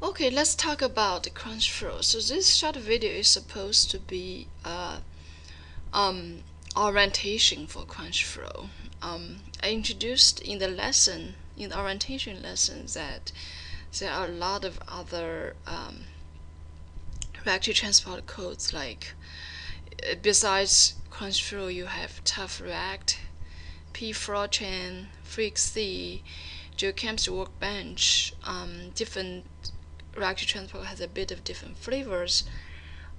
Okay, let's talk about the CrunchFlow. So this short video is supposed to be uh, um, orientation for CrunchFlow. Um, I introduced in the lesson, in the orientation lesson, that there are a lot of other um, Reactive Transport codes like besides crunch flow you have Tough React, PFLOTRAN, PHREEQC, GeoChemistry Workbench, um, different reactive transport has a bit of different flavors,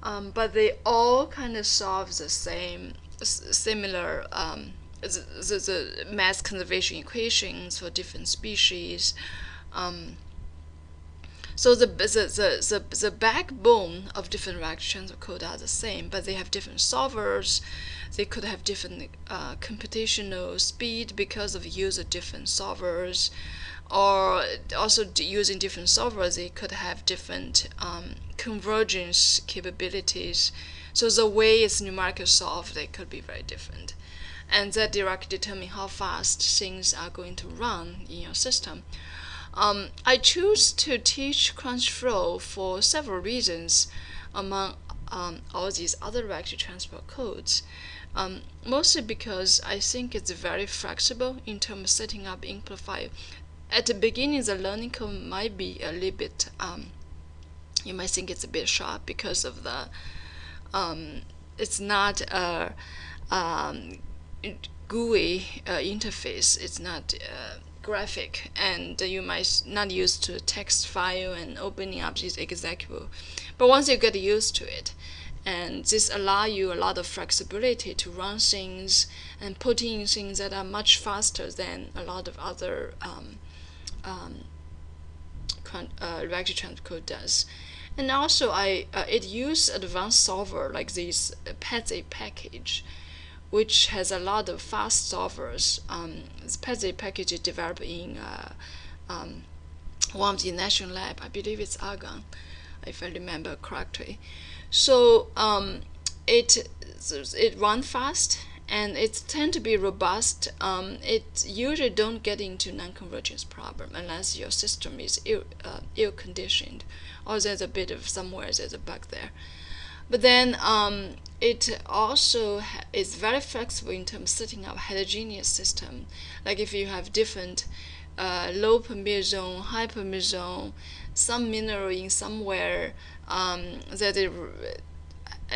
um, but they all kind of solve the same, similar um, the, the, the, mass conservation equations for different species. Um, so the, the, the, the, the backbone of different reactive transport code are the same, but they have different solvers. They could have different uh, computational speed because of use of different solvers or also using different solvers, they could have different um, convergence capabilities. So the way it's numerically solved, they could be very different. And that directly determine how fast things are going to run in your system. Um, I choose to teach CrunchFlow for several reasons among um, all these other reactive transport codes. Um, mostly because I think it's very flexible in terms of setting up file at the beginning, the learning curve might be a little bit, um, you might think it's a bit sharp because of the, um, it's not a um, GUI uh, interface, it's not uh, graphic, and you might not used to text file and opening up this executable. But once you get used to it, and this allow you a lot of flexibility to run things and put in things that are much faster than a lot of other um, um, uh, reactive transport code does. And also, I uh, it uses advanced solver like this uh, PETSc package, which has a lot of fast solvers. Um, this PETSc package is developed in uh, um, one of the national lab. I believe it's Argonne, if I remember correctly. So um, it it runs fast and it tend to be robust. Um, it usually don't get into non-convergence problem unless your system is ill, uh, ill conditioned or there's a bit of somewhere there's a bug there. But then um, it also is very flexible in terms of setting up heterogeneous system. Like if you have different uh, low permeable zone, high permeable zone, some mineral in somewhere um, that it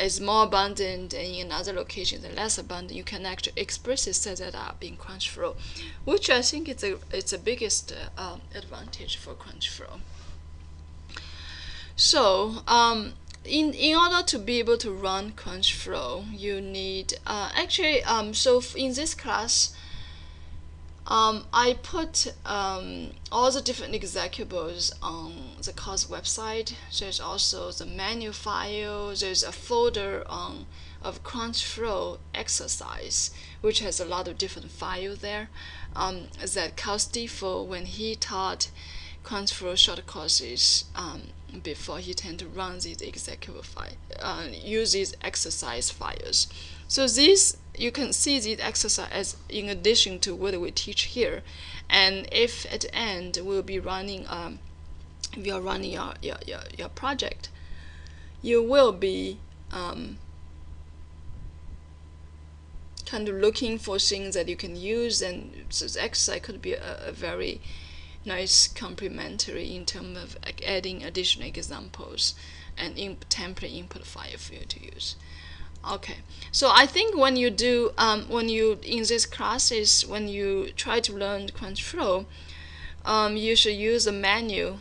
is more abundant and in other locations and less abundant, you can actually explicitly set that up in CrunchFlow, which I think is a, it's the biggest uh, advantage for CrunchFlow. So um, in, in order to be able to run CrunchFlow, you need, uh, actually, um, so in this class, um, I put um, all the different executables on the course website. There's also the menu file. There's a folder on of CrunchFlow exercise, which has a lot of different files there. Um, that Carl Steefel, when he taught CrunchFlow short courses um, before he tend to run these executable file, uh, use these exercise files. So these you can see this exercise as in addition to what we teach here. And if at the end we'll be running, um, if you're running your, your, your, your project, you will be um, kind of looking for things that you can use and the exercise could be a, a very nice complementary in terms of adding additional examples and in template input file for you to use. Okay, so I think when you do, um, when you, in these classes, when you try to learn CrunchFlow, um, you should use a menu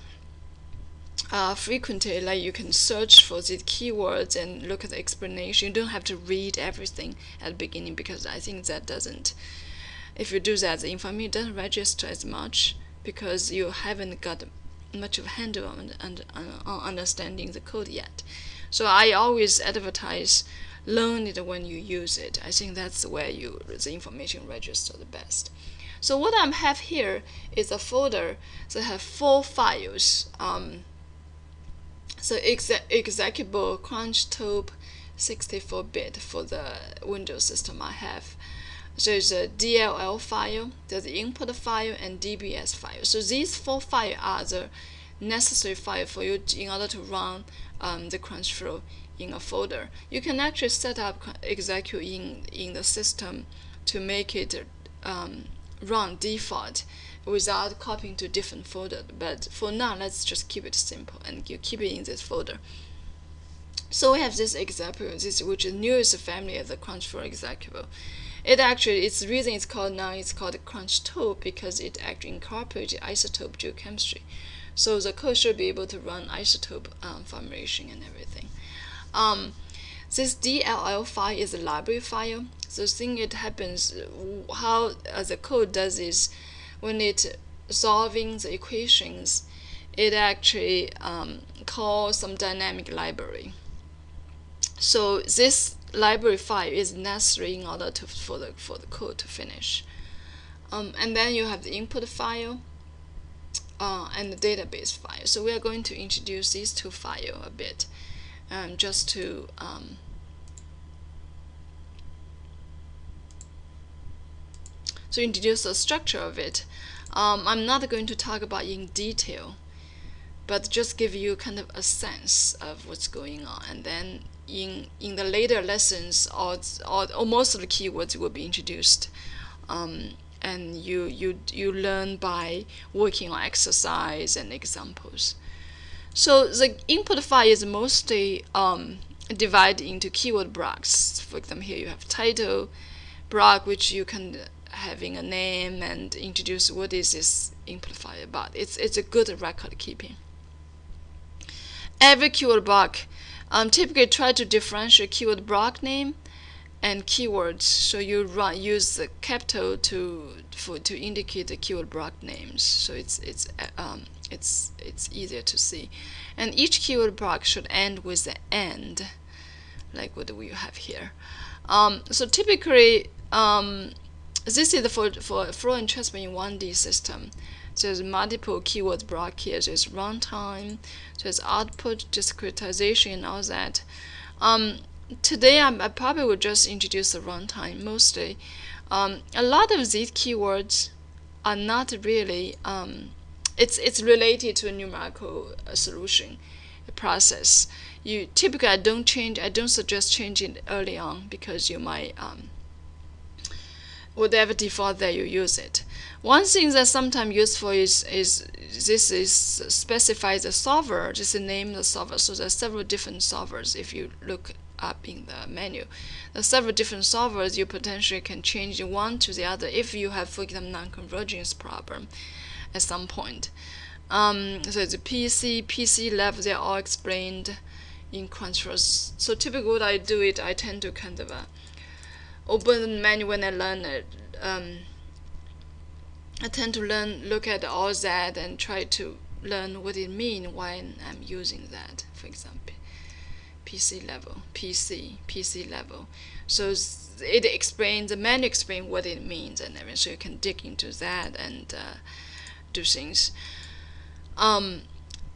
uh, frequently, like you can search for these keywords and look at the explanation. You don't have to read everything at the beginning because I think that doesn't, if you do that, the information doesn't register as much because you haven't got much of a handle on, on, on understanding the code yet. So I always advertise learn it when you use it. I think that's where you the information register the best. So what I have here is a folder that have four files. Um, so exe executable CrunchTope 64-bit for the Windows system I have. So There's a DLL file, there's the input file, and DBS file. So these four files are the necessary file for you in order to run um, the CrunchFlow in a folder. You can actually set up execute in, in the system to make it um, run default without copying to different folder. But for now, let's just keep it simple and you keep it in this folder. So we have this example, this which is newest family of the CrunchFlow executable. It actually, its reason it's called now, it's called CrunchTope because it actually incorporates isotope geochemistry. So the code should be able to run isotope um, formulation and everything. Um, this DLL file is a library file. So thing it happens, how uh, the code does is when it solving the equations, it actually um, calls some dynamic library. So this library file is necessary in order to, for, the, for the code to finish. Um, and then you have the input file uh, and the database file. So we are going to introduce these two files a bit um, just to um, so introduce the structure of it. Um, I'm not going to talk about in detail, but just give you kind of a sense of what's going on. And then in in the later lessons, all, all, all most of the keywords will be introduced. Um, and you, you, you learn by working on exercise and examples. So the input file is mostly um, divided into keyword blocks. For example, here you have title block, which you can having a name and introduce what is this input file about. It's, it's a good record keeping. Every keyword block um, typically try to differentiate keyword block name and keywords. So you run, use the capital to for to indicate the keyword block names. So it's it's um, it's it's easier to see. And each keyword block should end with the end, like what we have here. Um, so typically, um, this is for for flow and transfer in 1D system. So there's multiple keyword block here. There's runtime, there's output, discretization, and all that. Um, today I, I, probably will just introduce the runtime mostly. Um, a lot of these keywords are not really, um, it's, it's related to a numerical uh, solution process. You typically I don't change, I don't suggest changing early on because you might, um, whatever default that you use it. One thing that's sometimes useful is, is this is specifies the solver, just the name the solver. So there's several different solvers if you look up in the menu. There's several different solvers you potentially can change one to the other if you have, for example, non-convergence problem at some point. Um, so the PC, PC level, they're all explained in controls. So typically what I do it, I tend to kind of uh, open the menu when I learn it. Um, I tend to learn, look at all that and try to learn what it means when I'm using that, for example. PC level, PC, PC level. So it explains, the menu explains what it means and everything, so you can dig into that and uh, do things. Um,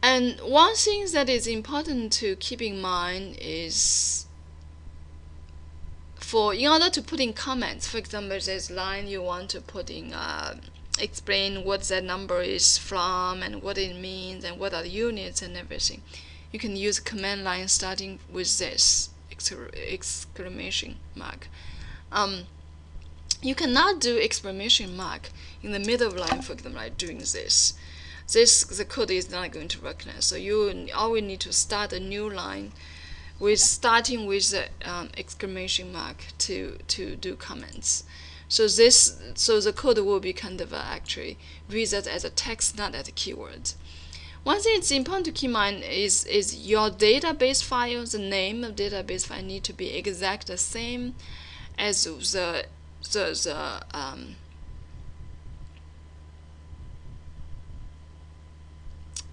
and one thing that is important to keep in mind is for in order to put in comments, for example, there's line you want to put in, uh, explain what that number is from and what it means and what are the units and everything you can use command line starting with this exclamation mark. Um, you cannot do exclamation mark in the middle of line, for example, like doing this. This the code is not going to recognize. So you always need to start a new line with starting with the um, exclamation mark to to do comments. So this so the code will be kind of uh, actually read that as a text, not as a keyword. One thing it's important to keep in mind is, is your database file, the name of database file need to be exact the same as the, the, the um,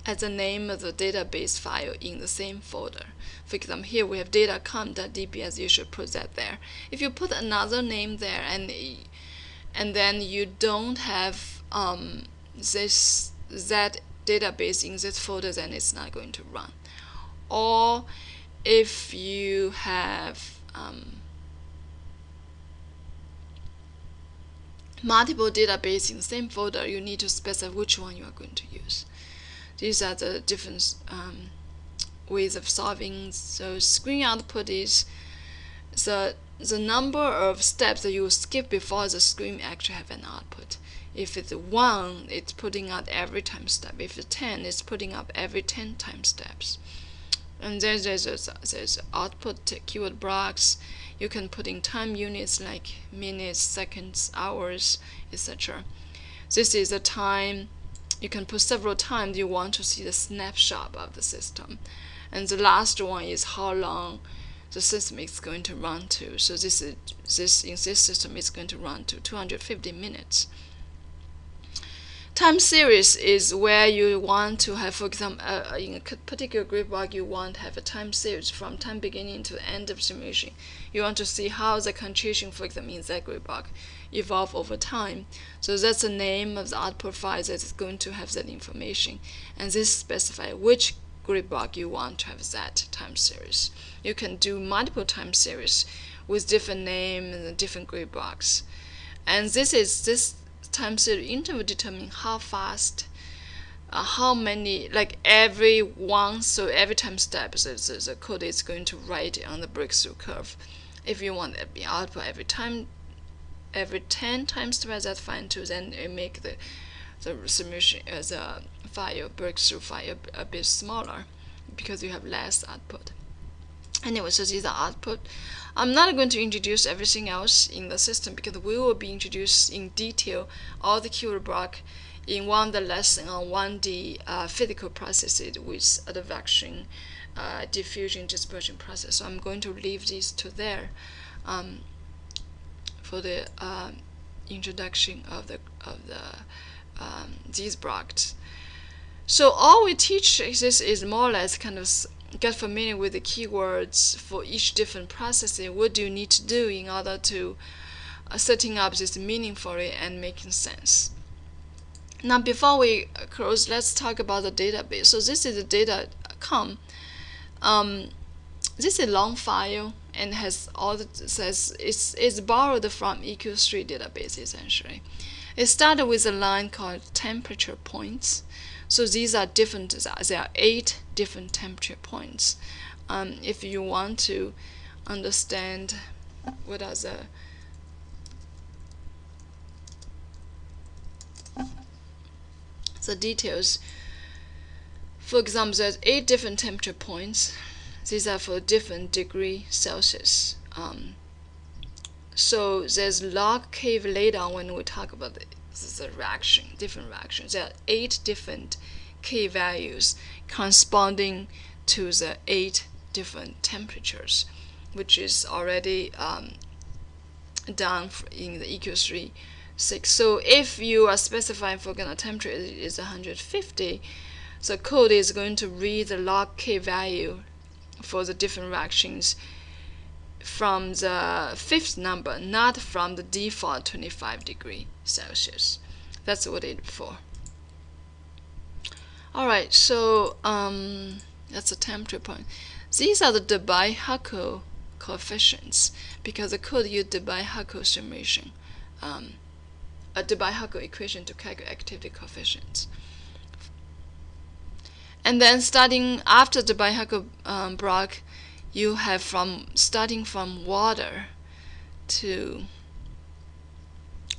as the name of the database file in the same folder. For example, here we have datacom.db as you should put that there. If you put another name there and and then you don't have um, this that database in this folder, then it's not going to run. Or if you have um, multiple database in the same folder, you need to specify which one you are going to use. these are the different um, ways of solving. So screen output is the the number of steps that you skip before the screen actually have an output. If it's 1, it's putting out every time step. If it's 10, it's putting up every 10 time steps. And then there's, there's, there's output keyword blocks. You can put in time units like minutes, seconds, hours, etc. This is a time. You can put several times you want to see the snapshot of the system. And the last one is how long the system is going to run to. So this is this in this system is going to run to 250 minutes. Time series is where you want to have, for example, uh, in a particular grid block, you want to have a time series from time beginning to end of simulation. You want to see how the contribution, for example, in that grid block evolve over time. So that's the name of the output file that is going to have that information. And this specifies which grid block you want to have that time series. You can do multiple time series with different name and different grid blocks. And this is this time series interval determine how fast uh, how many like every one so every time step the, the, the code is going to write on the breakthrough curve if you want to be output every time every 10 times step that's fine too then you make the the submission as a file breakthrough file a bit smaller because you have less output. Anyway, so these are output. I'm not going to introduce everything else in the system because we will be introduced in detail all the keyword block in one of the lesson on 1D uh, physical processes with advection, uh, diffusion, dispersion process. So I'm going to leave this to there um, for the uh, introduction of the of the um, these blocks. So all we teach is, is more or less kind of get familiar with the keywords for each different processing. What do you need to do in order to uh, setting up this meaningfully and making sense? Now, before we close, let's talk about the database. So this is the data.com. Um, this is a long file and has all the says it's it's borrowed from EQ3 database essentially. It started with a line called temperature points. So these are different, there are eight different temperature points. Um, if you want to understand what are the the details. For example, there's eight different temperature points. These are for different degree Celsius. Um, so there's log K later when we talk about the, the reaction, different reactions. There are eight different K values corresponding to the eight different temperatures, which is already um, done in the EQ3 6. So if you are specifying for example temperature is 150, the code is going to read the log K value for the different reactions from the fifth number, not from the default 25 degree Celsius. That's what it's for. Alright, so um, that's the temperature point. These are the Debye-Huckel coefficients because the code used Debye-Huckel summation, um, a Debye-Huckel equation to calculate activity coefficients. And then starting after Debye-Huckel um, block, you have from starting from water to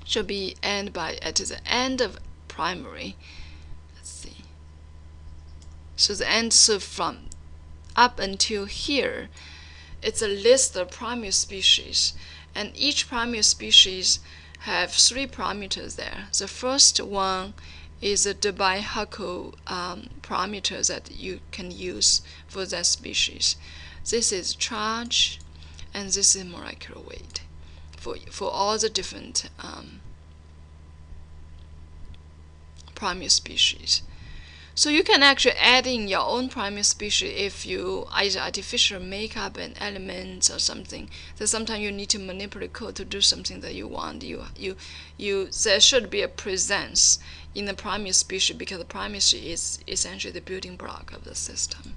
should be end by at the end of primary. Let's see. So the end so from up until here, it's a list of primary species, and each primary species have three parameters there. The first one is the Debye-Huckel um, parameter that you can use for that species. This is charge, and this is molecular weight for, for all the different um, primary species. So you can actually add in your own primary species if you either artificial make up an element or something. So sometimes you need to manipulate code to do something that you want. You you you there should be a presence in the primary species because the primary species is essentially the building block of the system.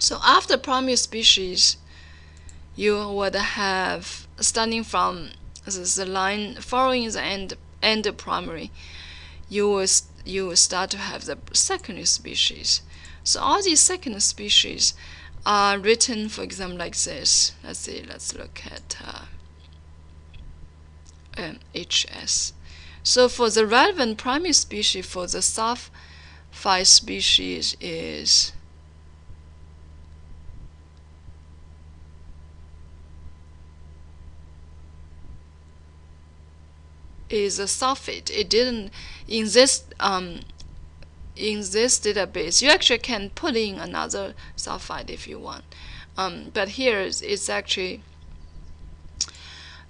So after primary species, you would have starting from the line following the end end primary, you will you will start to have the secondary species. So all these secondary species are written, for example, like this. Let's see, let's look at uh, um, HS. So for the relevant primary species for the sulfide species is is a sulfate. It didn't in this um, in this database. You actually can put in another sulfide if you want, um, but here it's actually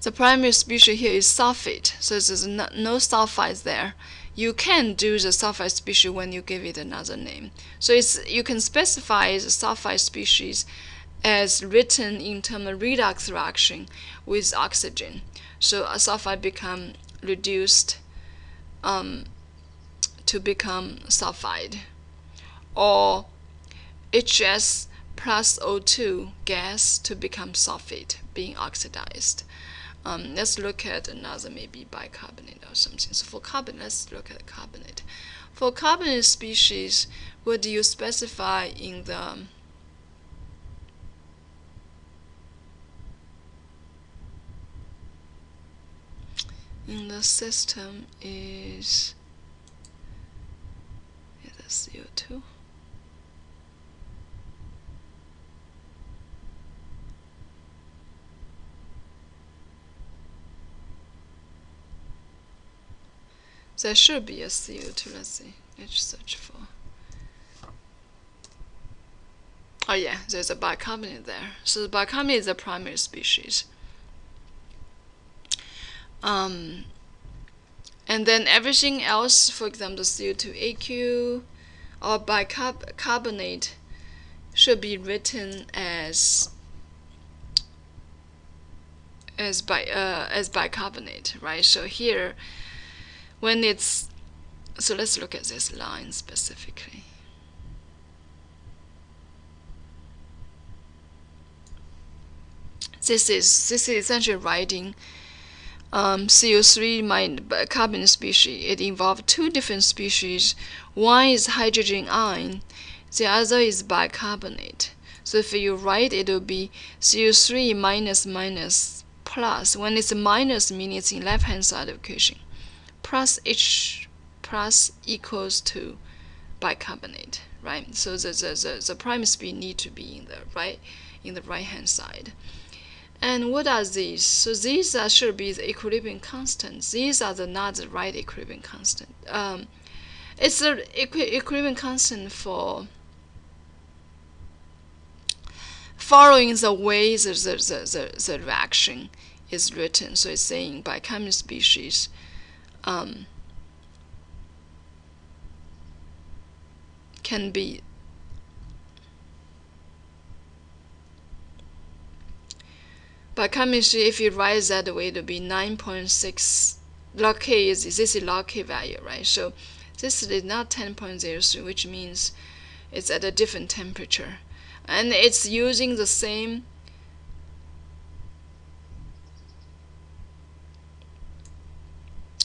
the primary species here is sulfate, so there's no, no sulfides there. You can do the sulfide species when you give it another name. So it's you can specify the sulfide species as written in terms of redox reaction with oxygen. So a sulfide become reduced um, to become sulfide, or HS plus O2 gas to become sulfate being oxidized. Um, let's look at another maybe bicarbonate or something. So for carbon, let's look at carbonate. For carbonate species, what do you specify in the in the system is is CO2. There should be a CO2. Let's see. Let's search for. Oh yeah, there's a bicarbonate there. So the bicarbonate is the primary species. Um, and then everything else, for example, CO2AQ or bicarbonate should be written as as by uh, as bicarbonate, right? So here when it's so let's look at this line specifically this is this is essentially writing um, CO3 my carbon species. It involves two different species. One is hydrogen ion, the other is bicarbonate. So if you write, it will be CO3 minus minus plus. When it's minus, meaning it's in left hand side of equation plus H plus equals to bicarbonate, right? So the, the, the, the prime speed need to be in the right in the right hand side. And what are these? So these are, should be the equilibrium constant. These are the not the right equilibrium constant. Um, it's the equi equilibrium constant for following the way the, the, the, the, reaction is written. So it's saying bicarbonate species um, can be But chemistry, if you write that way, it will be 9.6 log k is this is log k value, right? So this is not 10.03, which means it's at a different temperature, and it's using the same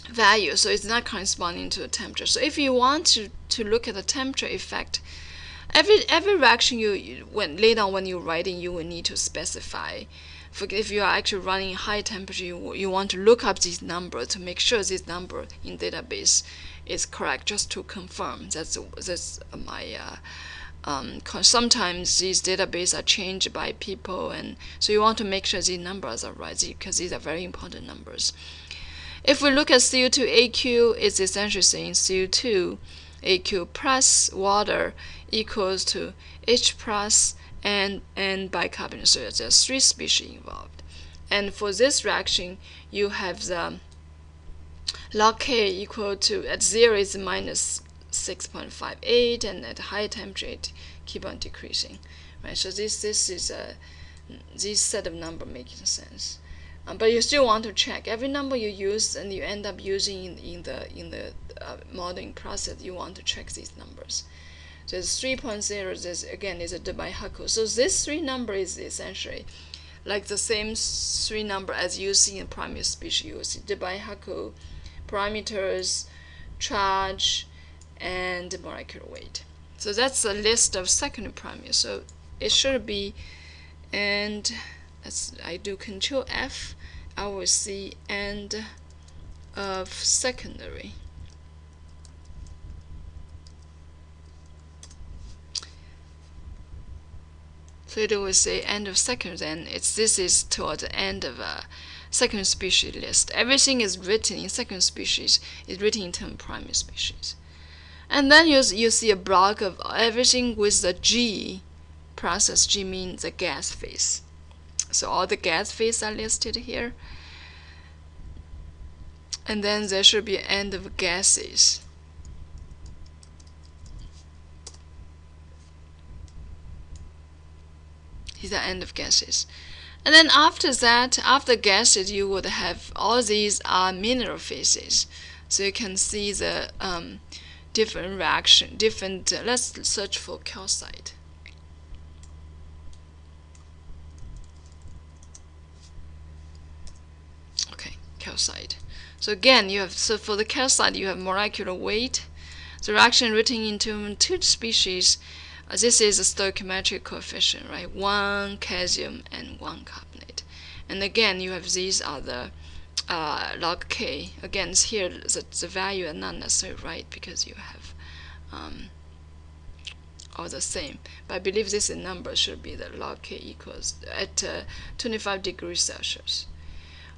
value, so it's not corresponding to the temperature. So if you want to, to look at the temperature effect, every every reaction you, you when later on when you're writing, you will need to specify. If you are actually running high temperature, you, you want to look up this number to make sure this number in database is correct, just to confirm. That's that's my. Uh, um, sometimes these databases are changed by people, and so you want to make sure these numbers are right because these are very important numbers. If we look at CO2AQ, it's essentially saying CO2 AQ plus water equals to H plus and, and bicarbonate. So there's three species involved. And for this reaction, you have the log K equal to, at zero is minus 6.58, and at high temperature it keep on decreasing. Right, so this, this is a, this set of number making sense. Um, but you still want to check every number you use and you end up using in, in the in the uh, modeling process. You want to check these numbers. So 3.0 this again is a Debye-Huckel. So this three number is essentially like the same three number as you see in primary species. You see Debye-Huckel parameters, charge, and molecular weight. So that's a list of secondary parameters. So it should be, and as I do Control F, I will see end of secondary. So it will say end of second, then it's this is toward the end of a second species list. Everything is written in second species is written in term primary species. And then you, you see a block of everything with the G process. G means the gas phase. So all the gas phase are listed here. And then there should be end of gases. Is the end of gases. And then after that, after gases, you would have all these are mineral phases. So you can see the um, different reaction, different, uh, let's search for calcite. Okay, calcite. So again, you have, so for the calcite, you have molecular weight, the reaction written into two species uh, this is a stoichiometric coefficient, right? One calcium and one carbonate. And again, you have these the uh, log k. Again, here the, the value are not necessarily right because you have um, all the same. But I believe this number should be the log k equals at uh, 25 degrees Celsius.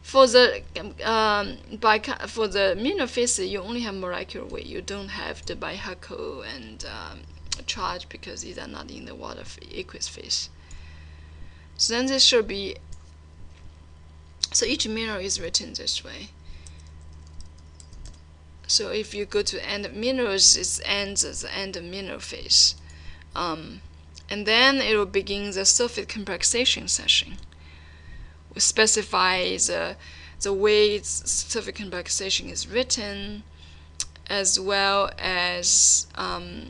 For the um, by for the mineral phase, you only have molecular weight. You don't have the Bi-Huckel and um, charge because these are not in the water aqueous phase. So then this should be, so each mineral is written this way. So if you go to end minerals, it ends at the end of mineral phase. Um, and then it will begin the surface complexation session. We specify the, the way surface complexation is written, as well as um,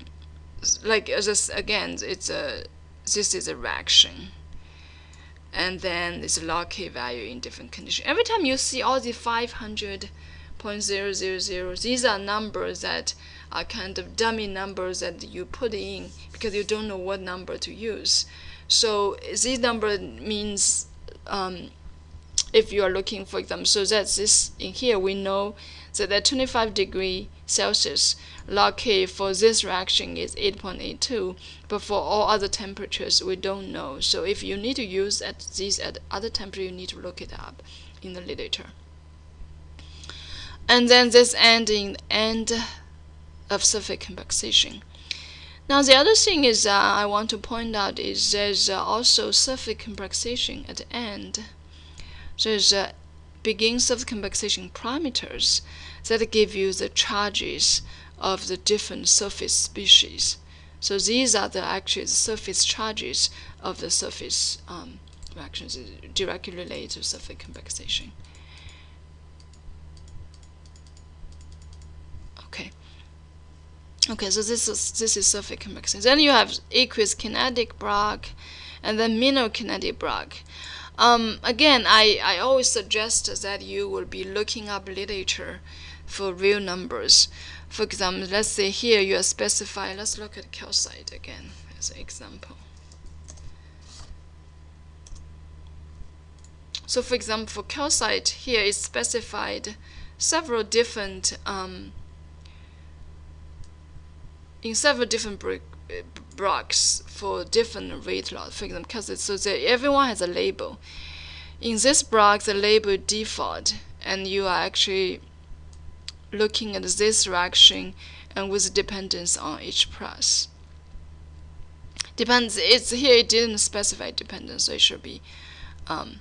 like just again it's a this is a reaction. And then it's a log k value in different conditions every time you see all the 500.000 these are numbers that are kind of dummy numbers that you put in because you don't know what number to use. So this number means um, if you are looking for example so that's this in here we know that at 25 degree Celsius log K for this reaction is 8.82 but for all other temperatures we don't know. So if you need to use at these at other temperature you need to look it up in the literature. And then this ending end of surface complexation now the other thing is uh, I want to point out is there's uh, also surface complexation at the end. There's uh, of complexation parameters that give you the charges of the different surface species. So these are the actual surface charges of the surface um, reactions directly related to surface complexation. Okay. Okay, so this is this is surface complexation. Then you have aqueous kinetic block, and then mineral kinetic block. Um, again, I, I always suggest that you will be looking up literature for real numbers. For example, let's say here you are specifying, let's look at calcite again as an example. So for example, for calcite, here is specified several different, um, in several different blocks for different rate loss. For example, calcite, so that everyone has a label. In this block, the label default, and you are actually looking at this direction and with dependence on H plus. Depends, it's here it didn't specify dependence, so it should be um,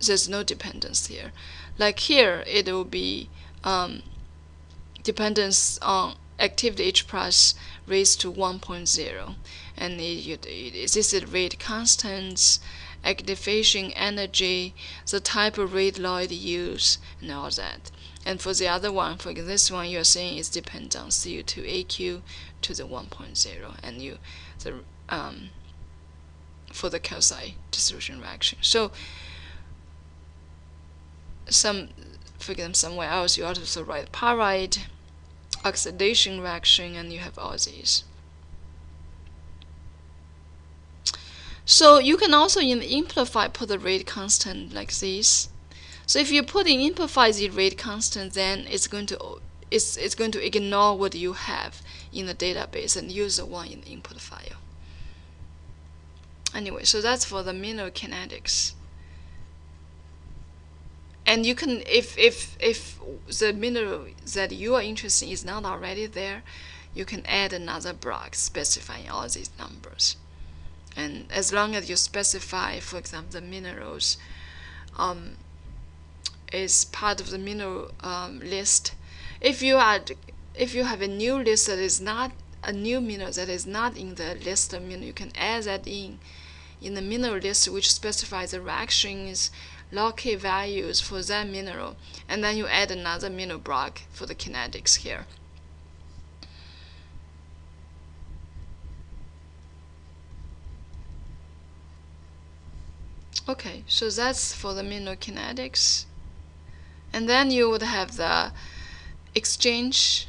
there's no dependence here. Like here, it will be um, dependence on activity H plus raised to 1.0, and it, it, this is rate constants activation energy, the type of Lloyd use, and all that. And for the other one, for this one, you're saying it depends on CO2 AQ to the 1.0, and you the um, for the calcite dissolution reaction. So some for example, somewhere else, you also write pyrite, oxidation reaction, and you have all these. So you can also in the file put the rate constant like this. So if you put in file the rate constant, then it's going to it's, it's going to ignore what you have in the database and use the one in the input file. Anyway, so that's for the mineral kinetics. And you can, if, if, if the mineral that you are interested in is not already there, you can add another block specifying all these numbers. And as long as you specify, for example, the minerals um, is part of the mineral um, list, if you add, if you have a new list that is not a new mineral that is not in the list of mineral, you can add that in in the mineral list which specifies the reactions log K values for that mineral, and then you add another mineral block for the kinetics here. Okay, so that's for the mineral kinetics. And then you would have the exchange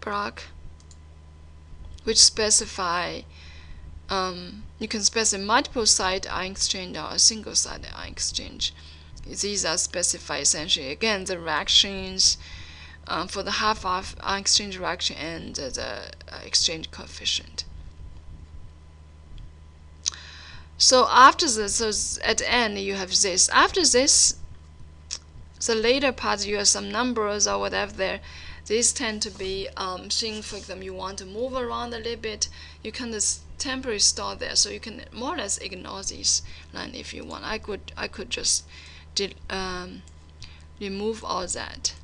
block, which specify um, you can specify multiple site ion exchange or a single site ion exchange. These are specified essentially again the reactions um, for the half of ion exchange reaction and uh, the exchange coefficient. So after this, so at the end you have this. After this, the later part you have some numbers or whatever there. These tend to be um, things, for example, you want to move around a little bit. You can just temporarily store there, so you can more or less ignore this line if you want. I could I could just did, um, remove all that.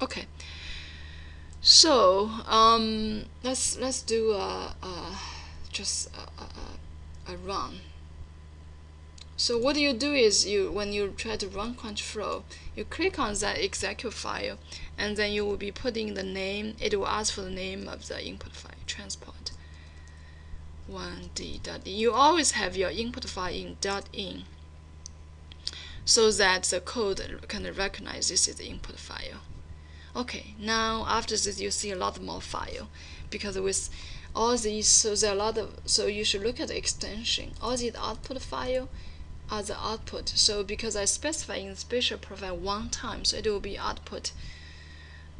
Okay. So um, let's let's do a, just a, a, a run. So what you do is you when you try to run CrunchFlow, you click on that execute file, and then you will be putting the name. It will ask for the name of the input file transport. 1d.in. You always have your input file in dot .in, so that the code can recognize this is the input file. Okay, now after this you see a lot more file, because with all these, so there are a lot of, so you should look at the extension. All these output file are the output. So because I specify in spatial profile one time, so it will be output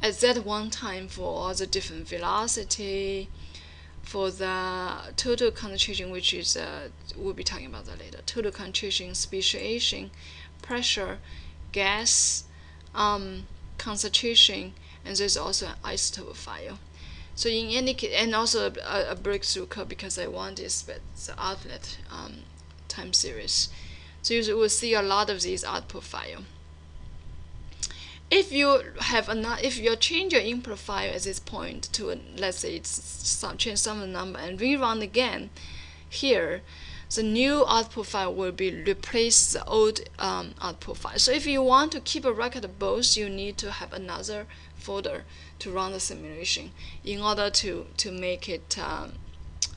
at that one time for all the different velocity, for the total concentration, which is uh, we'll be talking about that later. Total concentration, speciation, pressure, gas, um, concentration, and there's also an isotope file. So in any case, and also a, a breakthrough code because I want this, but the outlet um, time series. So you will see a lot of these output file. If you have another, if you change your input file at this point to let's say it's some change some number and rerun again, here the new output file will be replace the old um, output file. So if you want to keep a record of both, you need to have another folder to run the simulation in order to to make it um,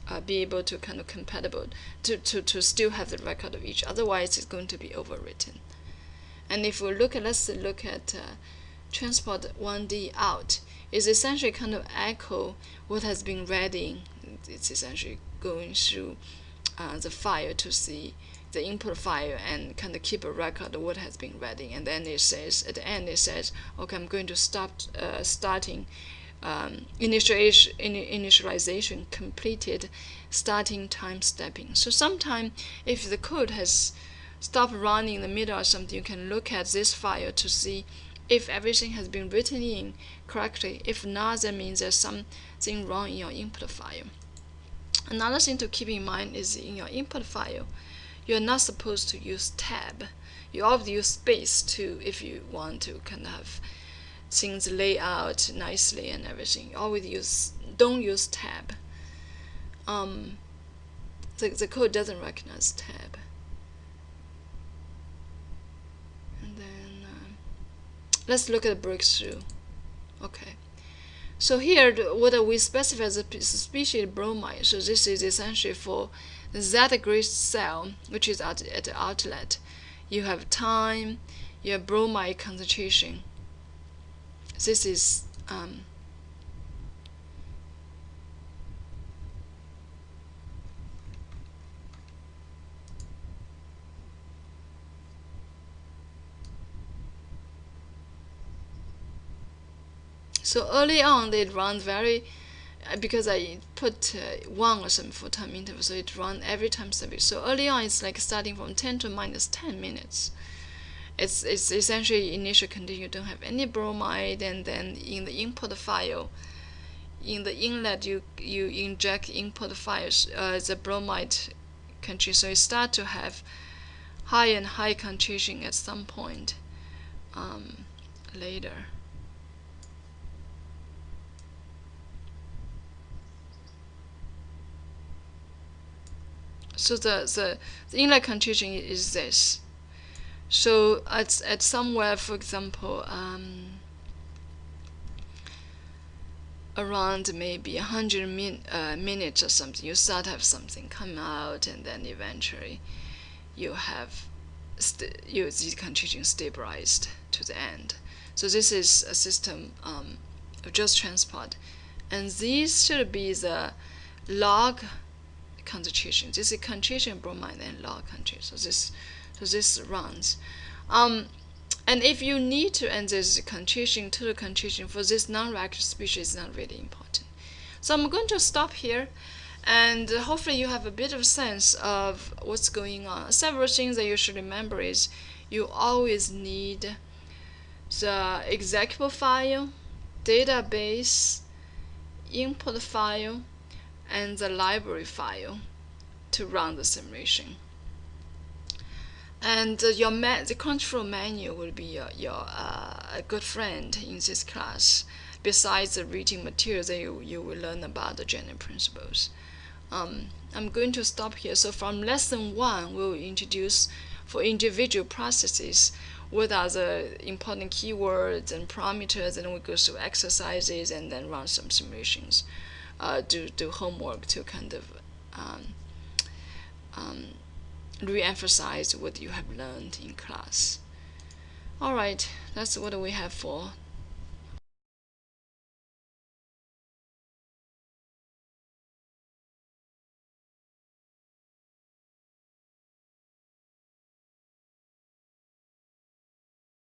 uh, be able to kind of compatible to, to, to still have the record of each. Otherwise, it's going to be overwritten. And if we look at, let's look at uh, transport 1D out, is essentially kind of echo what has been read in. It's essentially going through uh, the file to see the input file and kind of keep a record of what has been read in. And then it says, at the end, it says, okay, I'm going to stop uh, starting um, initialization, initialization completed starting time stepping. So sometime if the code has stopped running in the middle or something, you can look at this file to see if everything has been written in correctly. If not, that means there's something wrong in your input file. Another thing to keep in mind is in your input file, you're not supposed to use tab. You always use space to if you want to kind of have things lay out nicely and everything. Always use don't use tab. Um, the, the code doesn't recognize tab. And then uh, let's look at the breakthrough. Okay. So here, what we specify as a species bromide. So this is essentially for the Z grid cell, which is at, at the outlet, you have time, you have bromide concentration. This is um, So early on, it runs very, because I put uh, 1 or some for time interval, so it runs every time service. So early on, it's like starting from 10 to minus 10 minutes. It's, it's essentially initial condition, you don't have any bromide, and then in the input file, in the inlet, you, you inject input files, uh, the bromide concentration. So you start to have high and high concentration at some point um, later. So the, the, the inlet concentration is this. So at, at somewhere, for example, um, around maybe 100 min, uh, minutes or something, you start have something come out, and then eventually you have you, the concentration stabilized to the end. So this is a system um, of just transport. And these should be the log concentration. This is concentration bromide and log concentration. So this, so this runs. Um, and if you need to end this concentration to the concentration for this non-reactive species, is not really important. So I'm going to stop here, and hopefully you have a bit of sense of what's going on. Several things that you should remember is you always need the executable file, database, input file, and the library file to run the simulation. And uh, your the control manual will be your, your uh, good friend in this class, besides the reading materials that you, you will learn about the general principles. Um, I'm going to stop here. So from lesson one, we'll introduce for individual processes what are the important keywords and parameters, and we go through exercises and then run some simulations uh, do do homework to kind of um, um, re-emphasize what you have learned in class. All right, that's what we have for